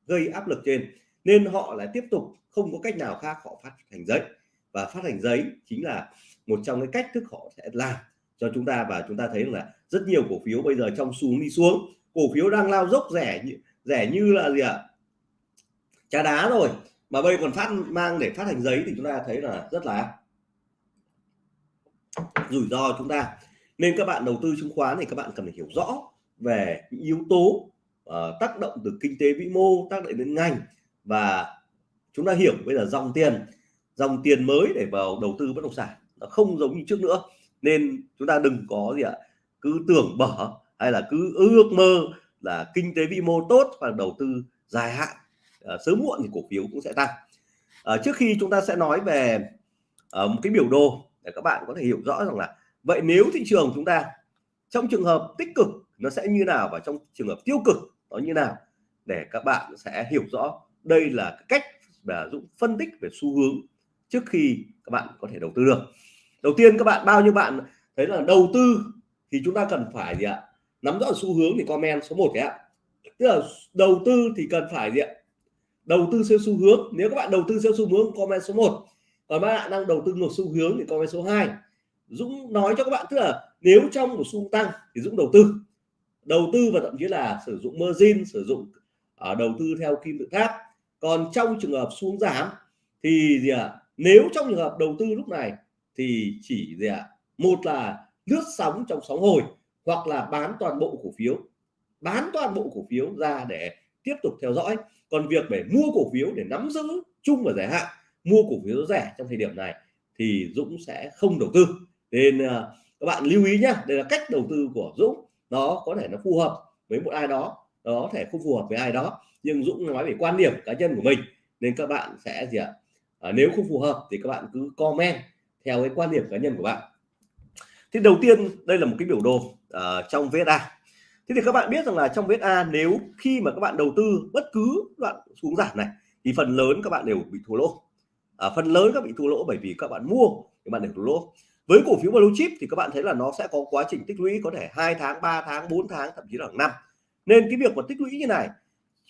gây áp lực trên. Nên họ lại tiếp tục không có cách nào khác, họ phát hành giấy. Và phát hành giấy chính là một trong cái cách thức họ sẽ làm cho chúng ta và chúng ta thấy là rất nhiều cổ phiếu bây giờ trong xuống đi xuống. Cổ phiếu đang lao dốc rẻ rẻ như là gì ạ? Trà đá rồi. Mà bây còn phát mang để phát hành giấy thì chúng ta thấy là rất là rủi ro chúng ta. Nên các bạn đầu tư chứng khoán thì các bạn cần phải hiểu rõ về những yếu tố uh, tác động từ kinh tế vĩ mô tác động đến ngành. Và chúng ta hiểu bây giờ dòng tiền dòng tiền mới để vào đầu tư bất động sản nó không giống như trước nữa nên chúng ta đừng có gì ạ cứ tưởng bở hay là cứ ước mơ là kinh tế vĩ mô tốt và đầu tư dài hạn à, sớm muộn thì cổ phiếu cũng sẽ tăng. À, trước khi chúng ta sẽ nói về à, một cái biểu đồ để các bạn có thể hiểu rõ rằng là vậy nếu thị trường chúng ta trong trường hợp tích cực nó sẽ như nào và trong trường hợp tiêu cực nó như nào để các bạn sẽ hiểu rõ. Đây là cách và Dũng phân tích về xu hướng trước khi các bạn có thể đầu tư được đầu tiên các bạn, bao nhiêu bạn thấy là đầu tư thì chúng ta cần phải gì ạ? Nắm rõ xu hướng thì comment số 1 cái ạ. Tức là đầu tư thì cần phải gì ạ? Đầu tư theo xu hướng. Nếu các bạn đầu tư theo xu hướng, comment số 1 còn các bạn đang đầu tư ngược xu hướng thì comment số 2 Dũng nói cho các bạn, tức là nếu trong một xu tăng thì Dũng đầu tư. Đầu tư và thậm chí là sử dụng margin, sử dụng ở đầu tư theo kim tự tháp. Còn trong trường hợp xuống giảm thì gì ạ? À? nếu trong trường hợp đầu tư lúc này thì chỉ gì ạ? À? một là lướt sóng trong sóng hồi hoặc là bán toàn bộ cổ phiếu. Bán toàn bộ cổ phiếu ra để tiếp tục theo dõi. Còn việc để mua cổ phiếu để nắm giữ chung và dài hạn mua cổ phiếu rẻ trong thời điểm này thì Dũng sẽ không đầu tư. Nên uh, các bạn lưu ý nhá đây là cách đầu tư của Dũng. Nó có thể nó phù hợp với một ai đó nó có thể không phù hợp với ai đó nhưng Dũng nói về quan điểm cá nhân của mình. Nên các bạn sẽ gì ạ? À, nếu không phù hợp thì các bạn cứ comment theo cái quan điểm cá nhân của bạn. Thì đầu tiên đây là một cái biểu đồ uh, trong VSA thế thì các bạn biết rằng là trong VSA nếu khi mà các bạn đầu tư bất cứ đoạn xuống giảm này thì phần lớn các bạn đều bị thua lỗ. À, phần lớn các bị thua lỗ bởi vì các bạn mua thì bạn đều thua lỗ. Với cổ phiếu blue chip thì các bạn thấy là nó sẽ có quá trình tích lũy có thể hai tháng 3 tháng 4 tháng thậm chí là năm. Nên cái việc mà tích lũy như này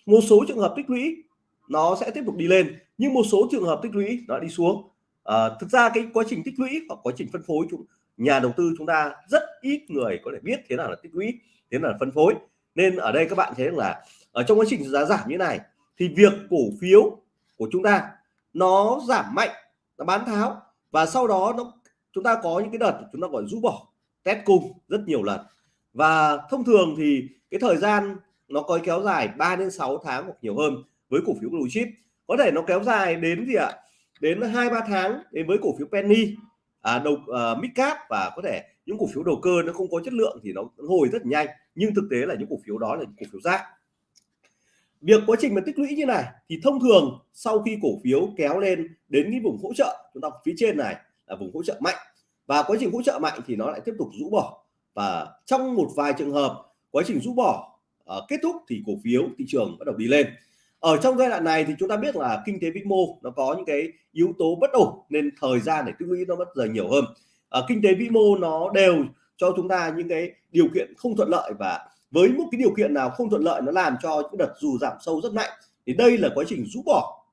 một số trường hợp tích lũy nó sẽ tiếp tục đi lên nhưng một số trường hợp tích lũy nó đi xuống à, thực ra cái quá trình tích lũy hoặc quá trình phân phối chúng nhà đầu tư chúng ta rất ít người có thể biết thế nào là tích lũy thế nào là phân phối. Nên ở đây các bạn thấy là ở trong quá trình giá giảm như này thì việc cổ phiếu của chúng ta nó giảm mạnh nó bán tháo và sau đó nó chúng ta có những cái đợt chúng ta gọi rũ bỏ test cung rất nhiều lần. Và thông thường thì cái thời gian nó có kéo dài 3 đến 6 tháng hoặc nhiều hơn với cổ phiếu blue chip. Có thể nó kéo dài đến gì ạ? Đến hai ba tháng đến với cổ phiếu penny à, đầu à, uh, midcap và có thể những cổ phiếu đầu cơ nó không có chất lượng thì nó hồi rất nhanh nhưng thực tế là những cổ phiếu đó là những cổ phiếu rác. Việc quá trình mà tích lũy như này thì thông thường sau khi cổ phiếu kéo lên đến cái vùng hỗ trợ chúng ta phía trên này là vùng hỗ trợ mạnh và quá trình hỗ trợ mạnh thì nó lại tiếp tục rũ bỏ. Và trong một vài trường hợp quá trình rũ bỏ uh, kết thúc thì cổ phiếu thị trường bắt đầu đi lên ở trong giai đoạn này thì chúng ta biết là kinh tế vĩ mô nó có những cái yếu tố bất ổn nên thời gian để tích lũy nó mất giờ nhiều hơn. À, kinh tế vĩ mô nó đều cho chúng ta những cái điều kiện không thuận lợi và với một cái điều kiện nào không thuận lợi nó làm cho những đợt dù giảm sâu rất mạnh. Thì đây là quá trình rũ bỏ.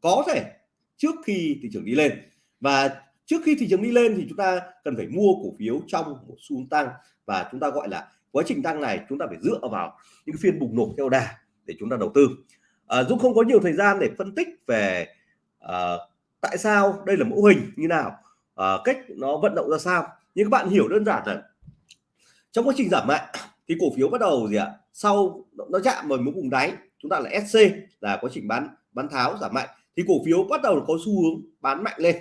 Có thể trước khi thị trường đi lên. Và trước khi thị trường đi lên thì chúng ta cần phải mua cổ phiếu trong một xu tăng và chúng ta gọi là quá trình tăng này chúng ta phải dựa vào những phiên bùng nổ theo đà để chúng ta đầu tư. Ờ, à, Dũng không có nhiều thời gian để phân tích về à, tại sao đây là mẫu hình như nào à, cách nó vận động ra sao. Nhưng các bạn hiểu đơn giản là trong quá trình giảm mạnh thì cổ phiếu bắt đầu gì ạ? Sau nó chạm vào một vùng đáy chúng ta là SC là quá trình bán bán tháo giảm mạnh thì cổ phiếu bắt đầu có xu hướng bán mạnh lên.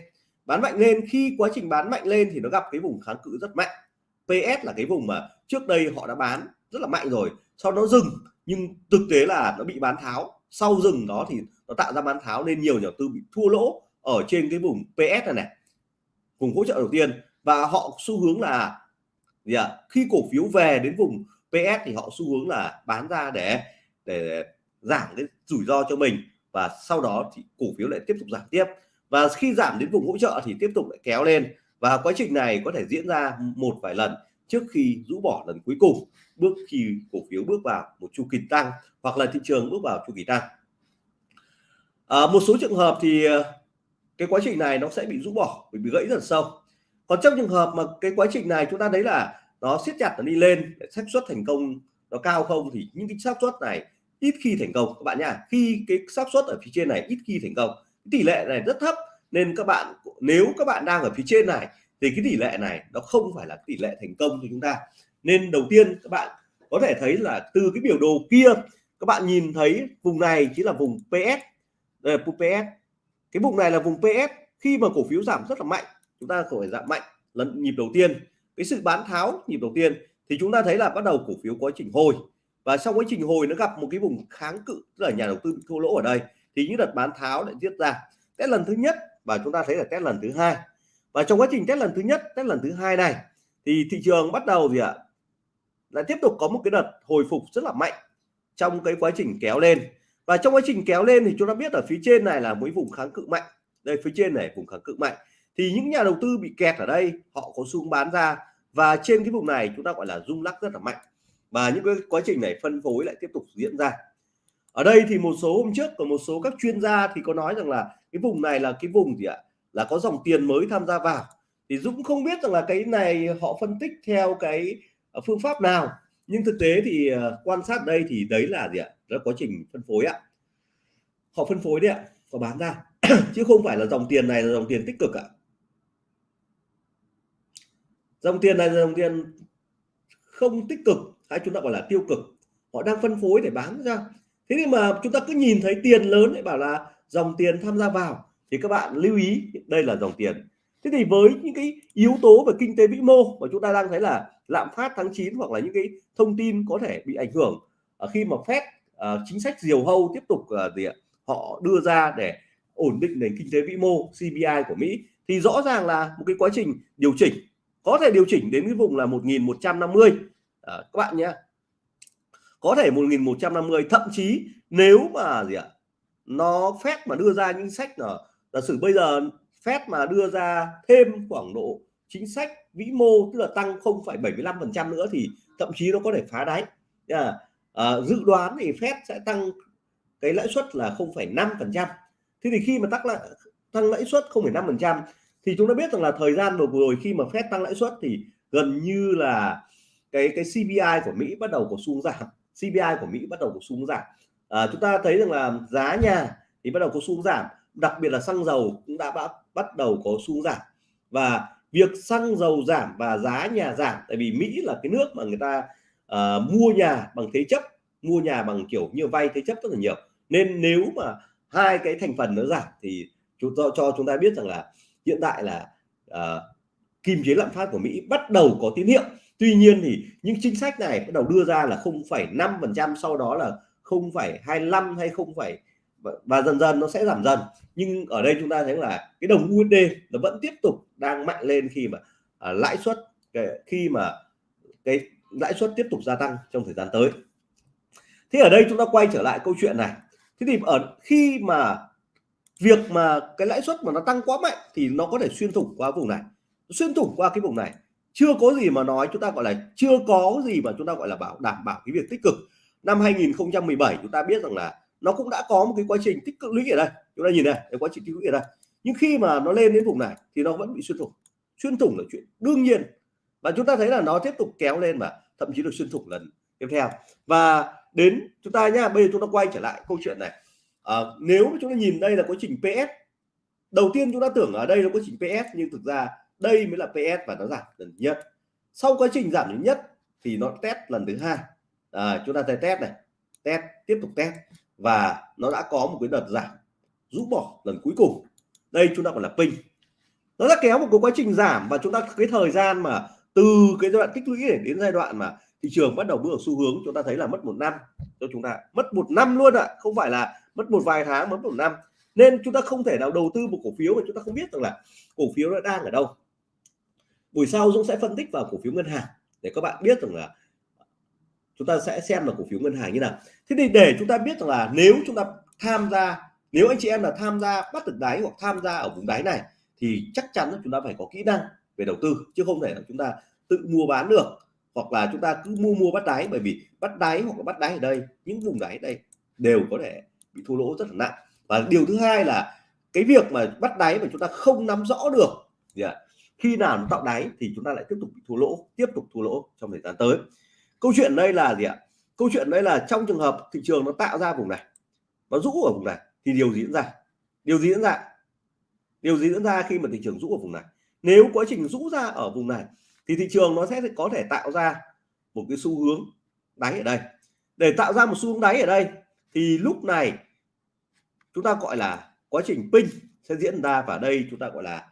Bán mạnh lên khi quá trình bán mạnh lên thì nó gặp cái vùng kháng cự rất mạnh. PS là cái vùng mà trước đây họ đã bán rất là mạnh rồi sau đó dừng nhưng thực tế là nó bị bán tháo sau dừng đó thì nó tạo ra bán tháo nên nhiều nhà đầu tư bị thua lỗ ở trên cái vùng PS này này, vùng hỗ trợ đầu tiên. Và họ xu hướng là gì ạ? Khi cổ phiếu về đến vùng PS thì họ xu hướng là bán ra để để giảm cái rủi ro cho mình và sau đó thì cổ phiếu lại tiếp tục giảm tiếp. Và khi giảm đến vùng hỗ trợ thì tiếp tục lại kéo lên. Và quá trình này có thể diễn ra một vài lần trước khi rũ bỏ lần cuối cùng bước khi cổ phiếu bước vào một chu kỳ tăng hoặc là thị trường bước vào chu kỳ tăng. À, một số trường hợp thì à, cái quá trình này nó sẽ bị rũ bỏ bị, bị gãy rất sâu còn trong trường hợp mà cái quá trình này chúng ta thấy là nó siết chặt nó đi lên xác suất thành công nó cao không thì những cái xác suất này ít khi thành công. Các bạn nhá khi cái xác suất ở phía trên này ít khi thành công tỷ lệ này rất thấp nên các bạn nếu các bạn đang ở phía trên này thì cái tỷ lệ này nó không phải là tỷ lệ thành công cho chúng ta. Nên đầu tiên các bạn có thể thấy là từ cái biểu đồ kia, các bạn nhìn thấy vùng này chính là vùng PS đây là PS cái vùng này là vùng PS khi mà cổ phiếu giảm rất là mạnh, chúng ta phải giảm mạnh lần nhịp đầu tiên. Cái sự bán tháo nhịp đầu tiên thì chúng ta thấy là bắt đầu cổ phiếu quá trình hồi. Và sau quá trình hồi nó gặp một cái vùng kháng cự, tức là nhà đầu tư bị thua lỗ ở đây, thì những đợt bán tháo lại tiết ra. Test lần thứ nhất và chúng ta thấy là test lần thứ hai và trong quá trình test lần thứ nhất, test lần thứ hai này, thì thị trường bắt đầu gì ạ? Lại tiếp tục có một cái đợt hồi phục rất là mạnh trong cái quá trình kéo lên. Và trong quá trình kéo lên thì chúng ta biết ở phía trên này là mấy vùng kháng cự mạnh. Đây, phía trên này, vùng kháng cự mạnh. Thì những nhà đầu tư bị kẹt ở đây, họ có xu bán ra. Và trên cái vùng này, chúng ta gọi là rung lắc rất là mạnh. Và những cái quá trình này phân phối lại tiếp tục diễn ra. Ở đây thì một số hôm trước có một số các chuyên gia thì có nói rằng là cái vùng này là cái vùng gì ạ? Là có dòng tiền mới tham gia vào. Thì Dũng không biết rằng là cái này họ phân tích theo cái ờ, phương pháp nào. Nhưng thực tế thì ờ, quan sát đây thì đấy là gì ạ? Đó là quá trình phân phối ạ. Họ phân phối đấy ạ, họ bán ra. Chứ không phải là dòng tiền này là dòng tiền tích cực ạ. Dòng tiền này là dòng tiền không tích cực, hay chúng ta gọi là tiêu cực. Họ đang phân phối để bán ra. Thế nhưng mà chúng ta cứ nhìn thấy tiền lớn để bảo là dòng tiền tham gia vào thì các bạn lưu ý đây là dòng tiền. Thế thì với những cái yếu tố về kinh tế vĩ mô mà chúng ta đang thấy là lạm phát tháng 9 hoặc là những cái thông tin có thể bị ảnh hưởng ờ, khi mà phép ờ, chính sách diều hâu tiếp tục ờ, gì ạ họ đưa ra để ổn định nền kinh tế vĩ mô CPI của Mỹ thì rõ ràng là một cái quá trình điều chỉnh có thể điều chỉnh đến cái vùng là 1150 à, các bạn nhé. Có thể 1150 thậm chí nếu mà gì ạ nó phép mà đưa ra những sách là giả sử bây giờ phép mà đưa ra thêm khoảng độ chính sách vĩ mô tức là tăng 0,75% nữa thì thậm chí nó có thể phá đáy. À, à, dự đoán thì phép sẽ tăng cái lãi suất là 0,5% thế thì khi mà tăng lại tăng lãi suất 0,5% thì chúng ta biết rằng là thời gian vừa rồi khi mà phép tăng lãi suất thì gần như là cái cái CPI của Mỹ bắt đầu có xu giảm. CPI của Mỹ bắt đầu có xu giảm. À, chúng ta thấy rằng là giá nhà thì bắt đầu có xu giảm đặc biệt là xăng dầu cũng đã bắt, bắt đầu có xu giảm. Và việc xăng dầu giảm và giá nhà giảm tại vì Mỹ là cái nước mà người ta uh, mua nhà bằng thế chấp mua nhà bằng kiểu như vay thế chấp rất là nhiều. Nên nếu mà hai cái thành phần nó giảm thì chúng tôi cho chúng ta biết rằng là hiện tại là uh, kim chế lạm phát của Mỹ bắt đầu có tín hiệu. Tuy nhiên thì những chính sách này bắt đầu đưa ra là 0,5 phần trăm sau đó là 0,25 hay 0, và dần dần nó sẽ giảm dần. Nhưng ở đây chúng ta thấy là cái đồng USD nó vẫn tiếp tục đang mạnh lên khi mà à, lãi suất khi mà cái lãi suất tiếp tục gia tăng trong thời gian tới. Thế ở đây chúng ta quay trở lại câu chuyện này. Thế thì ở khi mà việc mà cái lãi suất mà nó tăng quá mạnh thì nó có thể xuyên thủng qua vùng này. Xuyên thủng qua cái vùng này. Chưa có gì mà nói chúng ta gọi là chưa có gì mà chúng ta gọi là bảo đảm bảo cái việc tích cực. Năm 2017 chúng ta biết rằng là nó cũng đã có một cái quá trình tích cực lũy ở đây. Chúng ta nhìn này cái quá trình tích lũy ở đây. Nhưng khi mà nó lên đến vùng này thì nó vẫn bị xuyên thủng. Xuyên thủng là chuyện đương nhiên. Và chúng ta thấy là nó tiếp tục kéo lên mà thậm chí được xuyên thủng lần tiếp theo. Và đến chúng ta nhá bây giờ chúng ta quay trở lại câu chuyện này. À, nếu chúng ta nhìn đây là quá trình PS đầu tiên chúng ta tưởng ở đây là quá trình PS nhưng thực ra đây mới là PS và nó giảm lần nhất. Sau quá trình giảm lần nhất thì nó test lần thứ hai. À, chúng ta thấy test này. Test tiếp tục test và nó đã có một cái đợt giảm rũ bỏ lần cuối cùng. Đây chúng ta còn là pin. Nó đã kéo một cái quá trình giảm và chúng ta, cái thời gian mà từ cái giai đoạn tích lũy để đến giai đoạn mà thị trường bắt đầu bước vào xu hướng, chúng ta thấy là mất một năm. Cho chúng ta, mất một năm luôn ạ à. không phải là mất một vài tháng, mất một năm. Nên chúng ta không thể nào đầu tư một cổ phiếu mà chúng ta không biết rằng là cổ phiếu nó đang ở đâu. Buổi sau Dũng sẽ phân tích vào cổ phiếu ngân hàng để các bạn biết rằng là chúng ta sẽ xem là cổ phiếu ngân hàng như nào. Thế thì để chúng ta biết rằng là nếu chúng ta tham gia, nếu anh chị em là tham gia bắt được đáy hoặc tham gia ở vùng đáy này, thì chắc chắn chúng ta phải có kỹ năng về đầu tư, chứ không thể là chúng ta tự mua bán được, hoặc là chúng ta cứ mua mua bắt đáy. Bởi vì bắt đáy hoặc là bắt đáy ở đây, những vùng đáy đây đều có thể bị thua lỗ rất là nặng. Và điều thứ hai là cái việc mà bắt đáy mà chúng ta không nắm rõ được, gì ạ? Khi nào nó tạo đáy thì chúng ta lại tiếp tục bị thua lỗ, tiếp tục thua lỗ trong thời gian tới câu chuyện đây là gì ạ? Câu chuyện đây là trong trường hợp thị trường nó tạo ra vùng này, nó rũ ở vùng này thì điều gì diễn ra? Điều gì diễn ra? Điều gì diễn ra khi mà thị trường rũ ở vùng này? Nếu quá trình rũ ra ở vùng này thì thị trường nó sẽ có thể tạo ra một cái xu hướng đáy ở đây. Để tạo ra một xu hướng đáy ở đây thì lúc này chúng ta gọi là quá trình pin sẽ diễn ra và đây chúng ta gọi là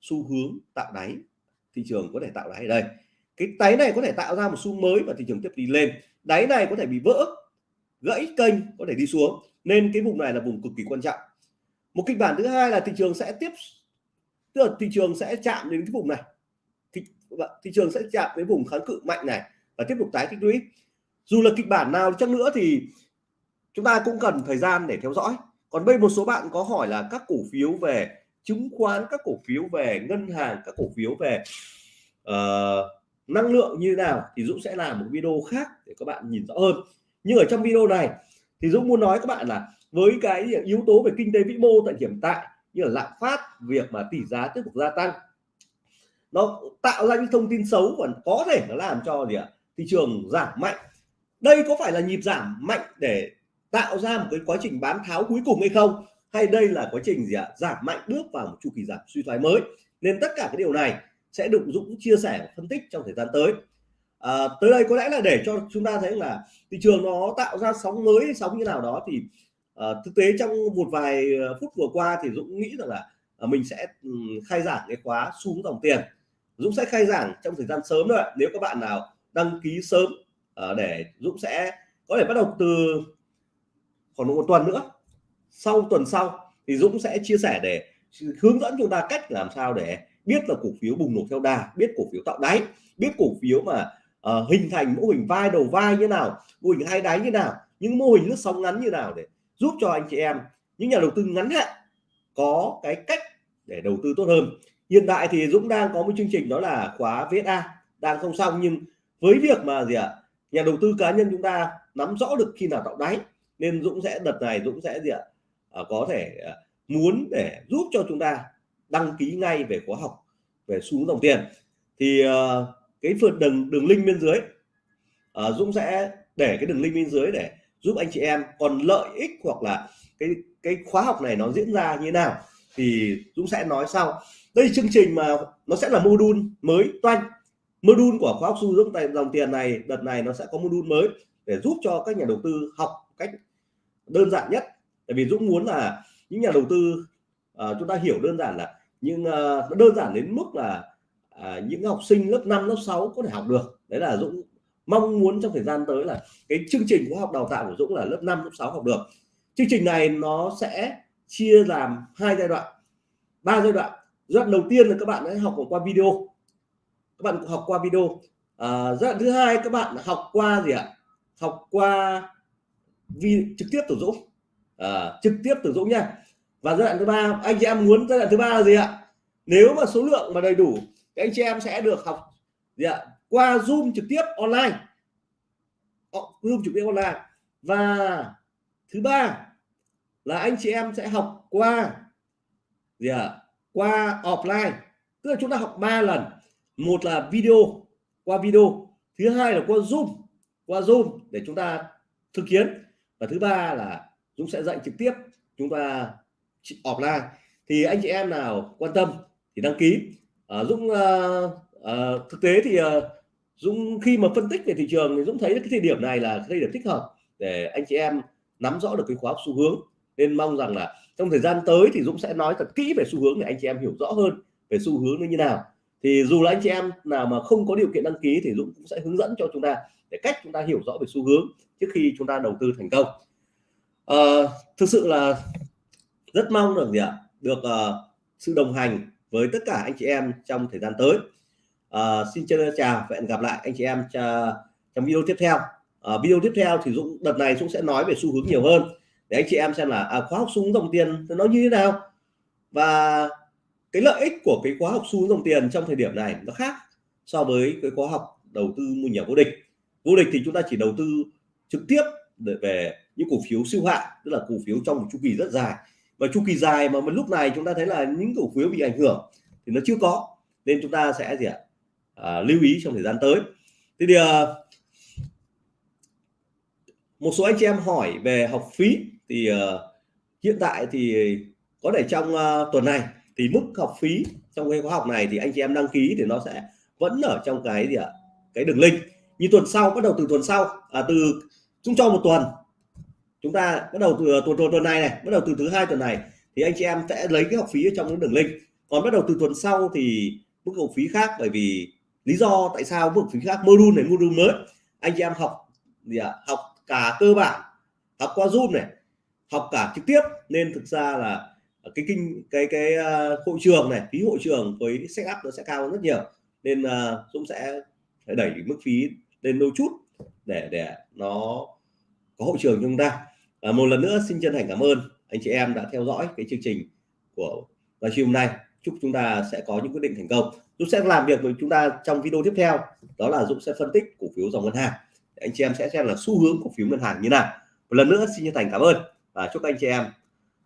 xu hướng tạo đáy, thị trường có thể tạo đáy ở đây cái đáy này có thể tạo ra một xu mới và thị trường tiếp đi lên. Đáy này có thể bị vỡ gãy kênh có thể đi xuống. Nên cái vùng này là vùng cực kỳ quan trọng. Một kịch bản thứ hai là thị trường sẽ tiếp tức là thị trường sẽ chạm đến cái vùng này. Thị, vâng thị trường sẽ chạm đến vùng kháng cự mạnh này và tiếp tục tái tích lũy. Dù là kịch bản nào chăng nữa thì chúng ta cũng cần thời gian để theo dõi. Còn bây một số bạn có hỏi là các cổ phiếu về chứng khoán các cổ phiếu về ngân hàng các cổ phiếu về uh, năng lượng như thế nào thì Dũng sẽ làm một video khác để các bạn nhìn rõ hơn. Nhưng ở trong video này thì Dũng muốn nói các bạn là với cái yếu tố về kinh tế vĩ mô tại hiện tại như là lạm phát, việc mà tỷ giá tiếp tục gia tăng, nó tạo ra những thông tin xấu và có thể nó làm cho gì ạ? Thị trường giảm mạnh. Đây có phải là nhịp giảm mạnh để tạo ra một cái quá trình bán tháo cuối cùng hay không? Hay đây là quá trình gì ạ? Giảm mạnh bước vào một chu kỳ giảm suy thoái mới? Nên tất cả cái điều này sẽ được Dũng chia sẻ phân tích trong thời gian tới. À, tới đây có lẽ là để cho chúng ta thấy là thị trường nó tạo ra sóng mới sóng như nào đó thì à, thực tế trong một vài à, phút vừa qua thì Dũng nghĩ rằng là à, mình sẽ khai giảng cái khóa xuống dòng tiền. Dũng sẽ khai giảng trong thời gian sớm thôi nếu các bạn nào đăng ký sớm à, để Dũng sẽ có thể bắt đầu từ khoảng một tuần nữa. Sau tuần sau thì Dũng sẽ chia sẻ để hướng dẫn chúng ta cách làm sao để biết là cổ phiếu bùng nổ theo đà biết cổ phiếu tạo đáy biết cổ phiếu mà uh, hình thành mô hình vai đầu vai như nào mô hình hai đáy như nào những mô hình lướt sóng ngắn như nào để giúp cho anh chị em những nhà đầu tư ngắn hạn có cái cách để đầu tư tốt hơn. Hiện tại thì Dũng đang có một chương trình đó là khóa VSA đang không xong nhưng với việc mà gì ạ à, nhà đầu tư cá nhân chúng ta nắm rõ được khi nào tạo đáy nên Dũng sẽ đợt này Dũng sẽ gì ạ à, có thể ờ, muốn để giúp cho chúng ta đăng ký ngay về khóa học về xu hướng dòng tiền. Thì uh, cái phần đường đường link bên dưới uh, Dũng sẽ để cái đường link bên dưới để giúp anh chị em. Còn lợi ích hoặc là cái cái khóa học này nó diễn ra như thế nào thì Dũng sẽ nói sau. Đây chương trình mà nó sẽ là module mới toanh. Module của khóa học xu hướng tại dòng tiền này đợt này nó sẽ có module mới để giúp cho các nhà đầu tư học cách đơn giản nhất. Tại vì Dũng muốn là những nhà đầu tư uh, chúng ta hiểu đơn giản là nhưng uh, nó đơn giản đến mức là uh, những học sinh lớp 5 lớp 6 có thể học được. Đấy là Dũng mong muốn trong thời gian tới là cái chương trình khóa học đào tạo của Dũng là lớp 5 lớp 6 học được. Chương trình này nó sẽ chia làm hai giai đoạn. Ba giai đoạn. Giai đoạn đầu tiên là các bạn hãy học qua video. Các bạn học qua video. À, giai đoạn thứ hai các bạn học qua gì ạ? Học qua vi trực tiếp từ Dũng. À, trực tiếp từ Dũng nha và giai đoạn thứ ba, anh chị em muốn giai đoạn thứ ba là gì ạ? Nếu mà số lượng mà đầy đủ, thì anh chị em sẽ được học gì ạ? Qua zoom trực tiếp online. Ờ, zoom trực tiếp online. Và thứ ba là anh chị em sẽ học qua gì ạ? Qua offline. Tức là chúng ta học ba lần. Một là video, qua video. Thứ hai là qua zoom qua zoom để chúng ta thực hiện. Và thứ ba là Dũng sẽ dạy trực tiếp. Chúng ta offline thì anh chị em nào quan tâm thì đăng ký. À, Dũng uh, uh, thực tế thì uh, Dũng khi mà phân tích về thị trường thì Dũng thấy cái thời điểm này là cái thời điểm thích hợp để anh chị em nắm rõ được cái khóa học xu hướng. Nên mong rằng là trong thời gian tới thì Dũng sẽ nói thật kỹ về xu hướng để anh chị em hiểu rõ hơn về xu hướng nó như nào. Thì dù là anh chị em nào mà không có điều kiện đăng ký thì Dũng cũng sẽ hướng dẫn cho chúng ta để cách chúng ta hiểu rõ về xu hướng trước khi chúng ta đầu tư thành công. À, thực sự là rất mong được gì ạ? Được uh, sự đồng hành với tất cả anh chị em trong thời gian tới. Uh, xin chào và hẹn gặp lại anh chị em trong video tiếp theo. Uh, video tiếp theo thì Dũng đợt này Dũng sẽ nói về xu hướng nhiều hơn. Để anh chị em xem là à, khóa học xu hướng dòng tiền nó như thế nào. Và cái lợi ích của cái khóa học xu hướng dòng tiền trong thời điểm này nó khác so với cái khóa học đầu tư mua nhà vô địch. Vô địch thì chúng ta chỉ đầu tư trực tiếp để về những cổ phiếu siêu hạn tức là cổ phiếu trong một chu kỳ rất dài và chu kỳ dài mà lúc này chúng ta thấy là những cổ phiếu bị ảnh hưởng thì nó chưa có nên chúng ta sẽ gì ạ? À, lưu ý trong thời gian tới. Thế thì à, một số anh chị em hỏi về học phí thì à, hiện tại thì có thể trong à, tuần này thì mức học phí trong cái khóa học này thì anh chị em đăng ký thì nó sẽ vẫn ở trong cái gì ạ? Cái đường link. Như tuần sau bắt đầu từ tuần sau à, từ chúng cho một tuần chúng ta bắt đầu từ tuần tuần tuần này này bắt đầu từ thứ hai tuần này thì anh chị em sẽ lấy cái học phí ở trong cái đường link. Còn bắt đầu từ tuần sau thì mức học phí khác bởi vì lý do tại sao mức học phí khác module này module mới. Anh chị em học gì ạ? Học cả cơ bản học qua zoom này học cả trực tiếp. Nên thực ra là cái kinh cái cái uh, hội trường này phí hội trường với setup nó sẽ cao hơn rất nhiều. Nên uh, Dũng sẽ phải đẩy mức phí lên đôi chút để để nó có hội trường cho chúng ta à, một lần nữa xin chân thành cảm ơn anh chị em đã theo dõi cái chương trình của livestream hôm nay. Chúc chúng ta sẽ có những quyết định thành công. Dũng sẽ làm việc với chúng ta trong video tiếp theo đó là Dũng sẽ phân tích cổ phiếu dòng ngân hàng. Anh chị em sẽ xem là xu hướng cổ phiếu ngân hàng như nào. Một lần nữa xin chân thành cảm ơn và chúc anh chị em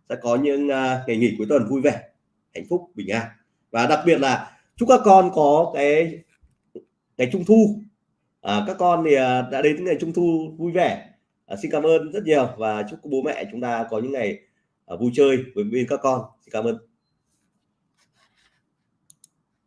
sẽ có những uh, ngày nghỉ cuối tuần vui vẻ hạnh phúc bình an. Và đặc biệt là chúc các con có cái ngày trung thu. À, các con thì à, đã đến ngày trung thu vui vẻ à, xin cảm ơn rất nhiều và chúc bố mẹ chúng ta có những ngày à, vui chơi với bên các con. Xin cảm ơn.